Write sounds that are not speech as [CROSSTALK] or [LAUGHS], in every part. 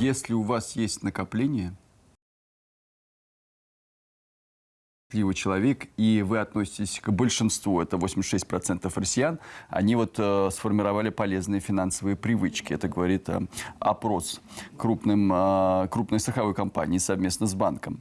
Если у вас есть накопление, счастливый человек, и вы относитесь к большинству, это 86% россиян, они вот э, сформировали полезные финансовые привычки. Это говорит э, опрос крупным, э, крупной страховой компании совместно с банком.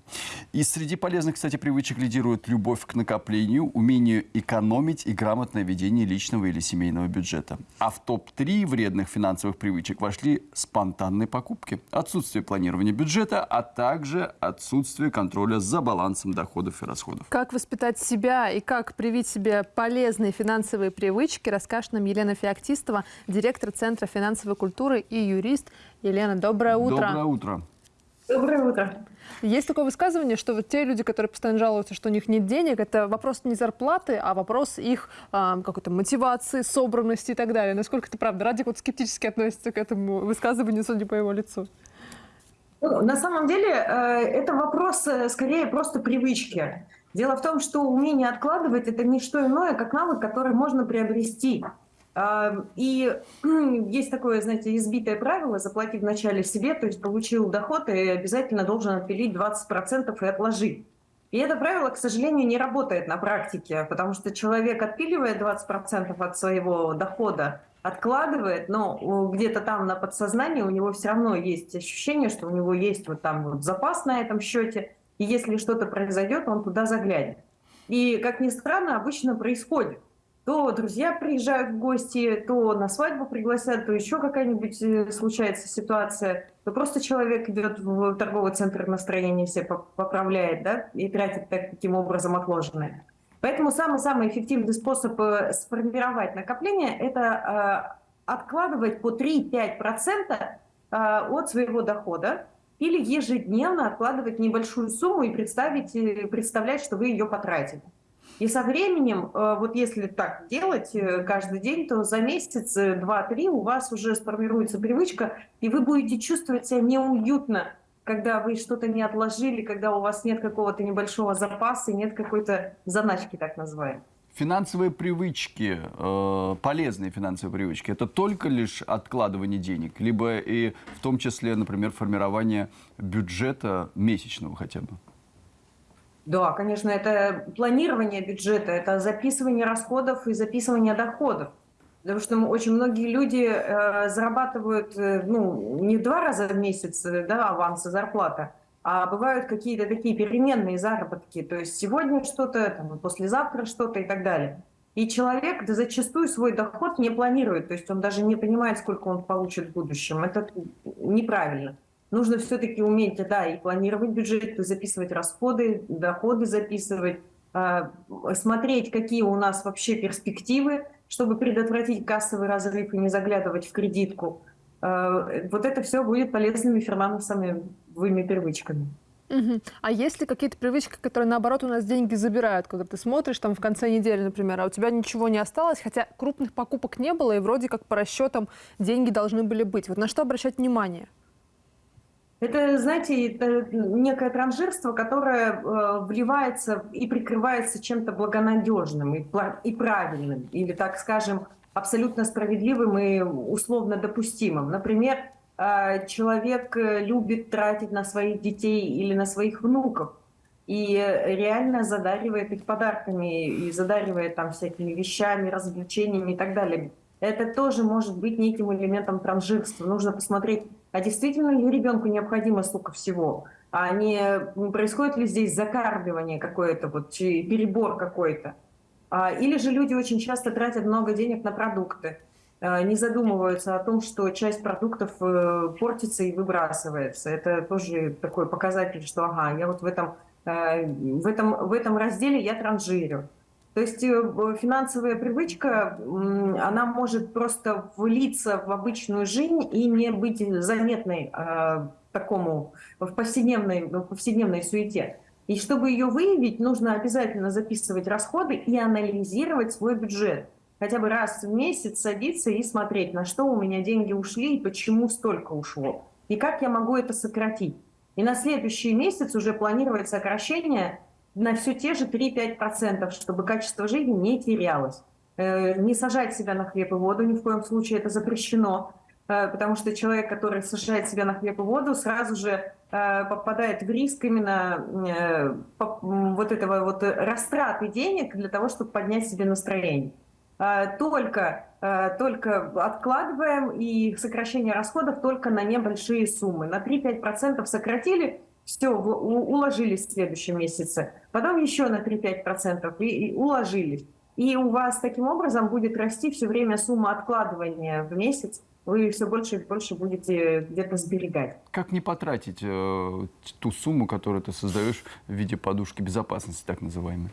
И среди полезных, кстати, привычек лидирует любовь к накоплению, умение экономить и грамотное ведение личного или семейного бюджета. А в топ-3 вредных финансовых привычек вошли спонтанные покупки, отсутствие планирования бюджета, а также отсутствие контроля за балансом доходов и расходов расходов. Как воспитать себя и как привить себе полезные финансовые привычки, расскажет нам Елена Феоктистова, директор Центра финансовой культуры и юрист. Елена, доброе утро. Доброе утро. Доброе утро. Есть такое высказывание, что вот те люди, которые постоянно жалуются, что у них нет денег, это вопрос не зарплаты, а вопрос их э, какой-то мотивации, собранности и так далее. Насколько это правда? Радик вот скептически относится к этому высказыванию, судя по его лицу. Ну, на самом деле э, это вопрос э, скорее просто привычки. Дело в том, что умение откладывать – это не что иное, как навык, который можно приобрести. А, и [CLEARS THROAT] есть такое, знаете, избитое правило – заплати вначале себе, то есть получил доход и обязательно должен отпилить 20% и отложить. И это правило, к сожалению, не работает на практике, потому что человек отпиливает 20% от своего дохода, откладывает, но где-то там на подсознании у него все равно есть ощущение, что у него есть вот там вот запас на этом счете, и если что-то произойдет, он туда заглянет. И, как ни странно, обычно происходит. То друзья приезжают в гости, то на свадьбу пригласят, то еще какая-нибудь э, случается ситуация, то просто человек идет в торговый центр настроение все поправляет, да, и тратит таким образом отложенное. Поэтому самый-самый эффективный способ э, сформировать накопление – это э, откладывать по 3-5% э, от своего дохода или ежедневно откладывать небольшую сумму и представить, представлять, что вы ее потратили. И со временем, вот если так делать каждый день, то за месяц, два-три у вас уже сформируется привычка, и вы будете чувствовать себя неуютно когда вы что-то не отложили, когда у вас нет какого-то небольшого запаса, нет какой-то заначки, так называемой. Финансовые привычки, э, полезные финансовые привычки, это только лишь откладывание денег, либо и в том числе, например, формирование бюджета месячного хотя бы? Да, конечно, это планирование бюджета, это записывание расходов и записывание доходов. Потому что очень многие люди э, зарабатывают э, ну, не два раза в месяц э, да, аванса, зарплата, а бывают какие-то такие переменные заработки. То есть сегодня что-то, послезавтра что-то и так далее. И человек да, зачастую свой доход не планирует, то есть он даже не понимает, сколько он получит в будущем. Это неправильно. Нужно все-таки уметь да, и планировать бюджет, и записывать расходы, доходы записывать, смотреть, какие у нас вообще перспективы, чтобы предотвратить кассовый разрыв и не заглядывать в кредитку. Э, вот это все будет полезными финансовыми привычками. Угу. А есть ли какие-то привычки, которые, наоборот, у нас деньги забирают, когда ты смотришь там в конце недели, например, а у тебя ничего не осталось, хотя крупных покупок не было, и вроде как по расчетам деньги должны были быть. Вот на что обращать внимание? Это, знаете, это некое транжирство, которое э, вливается и прикрывается чем-то благонадежным и, и правильным, или, так скажем, абсолютно справедливым и условно допустимым. Например, э, человек любит тратить на своих детей или на своих внуков, и реально задаривает их подарками, и задаривает там всякими вещами, развлечениями и так далее. Это тоже может быть неким элементом транжирства. Нужно посмотреть а действительно ли ребенку необходимо столько всего? А не происходит ли здесь закармливание какое-то, вот, перебор какой-то? А, или же люди очень часто тратят много денег на продукты, а, не задумываются о том, что часть продуктов э, портится и выбрасывается. Это тоже такой показатель, что ага, я вот в этом, э, в этом, в этом разделе я транжирю. То есть э, финансовая привычка, она может просто влиться в обычную жизнь и не быть заметной э, такому в повседневной, в повседневной суете. И чтобы ее выявить, нужно обязательно записывать расходы и анализировать свой бюджет. Хотя бы раз в месяц садиться и смотреть, на что у меня деньги ушли и почему столько ушло. И как я могу это сократить. И на следующий месяц уже планировать сокращение на все те же 3-5%, чтобы качество жизни не терялось. Э, не сажать себя на хлеб и воду ни в коем случае, это запрещено. э, потому что человек, который сажает себя на хлеб и воду, сразу же э, попадает в риск именно вот этого вот растраты денег для того, чтобы поднять себе настроение. Только, только откладываем и сокращение расходов только на небольшие суммы. На 3-5% сократили, все, уложились в следующем месяце. Потом еще на 3-5% и, и уложились. И у вас таким образом будет расти все время сумма откладывания в месяц. Вы все больше и больше будете где-то сберегать. Как не потратить э, ту сумму, которую ты создаешь в виде подушки безопасности, так называемой?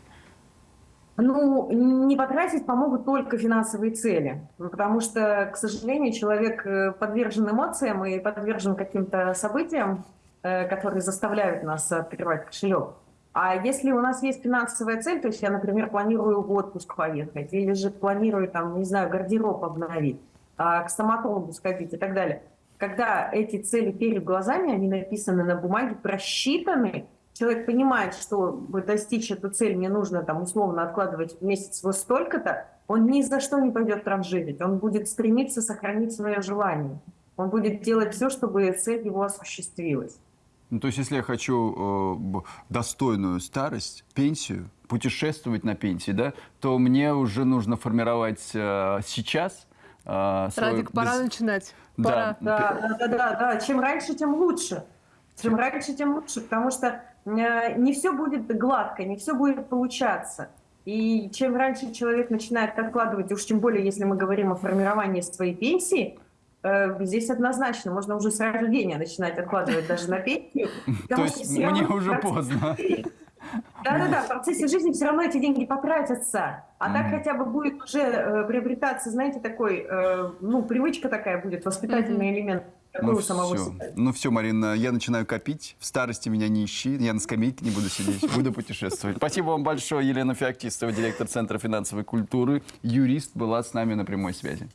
Ну, не потратить помогут только финансовые цели, потому что, к сожалению, человек э, подвержен эмоциям и подвержен каким-то событиям, которые заставляют нас открывать кошелек. А если у нас есть финансовая цель, то есть я, например, планирую в отпуск поехать, или же планирую, там, не знаю, гардероб обновить, а, к стоматологу сходить и так далее. Когда эти цели перед глазами, они написаны на бумаге, просчитаны, человек понимает, что достичь эту цель, мне нужно там условно откладывать в месяц вот столько-то, он ни за что не пойдет транжирить, он будет стремиться сохранить свое желание. Он будет делать все, чтобы цель его осуществилась. Ну, то есть, если я хочу э, достойную старость, пенсию, путешествовать на пенсии, да, то мне уже нужно формировать э, сейчас э, Радик, пора без- начинать. Да. Пора. Да, да, да, да, да. Чем раньше, тем лучше. Чем раньше, тем лучше, потому что э, не все будет гладко, не все будет получаться. И чем раньше человек начинает откладывать, уж тем более, если мы говорим о формировании своей пенсии, здесь однозначно можно уже с рождения начинать откладывать даже на пенсию. [LAUGHS] То есть мне уже поздно. да-да-да, в процессе жизни все равно эти деньги потратятся. А так хотя бы будет уже э, приобретаться, знаете, такой, э, ну, привычка такая будет, воспитательный элемент Ну все. себя. ну все, Марина, я начинаю копить. В старости меня не ищи. Я на скамейке не буду сидеть, буду путешествовать. Спасибо вам большое. Елена Феоктистова, директор Центра финансовой культуры, юрист, была с нами на прямой связи.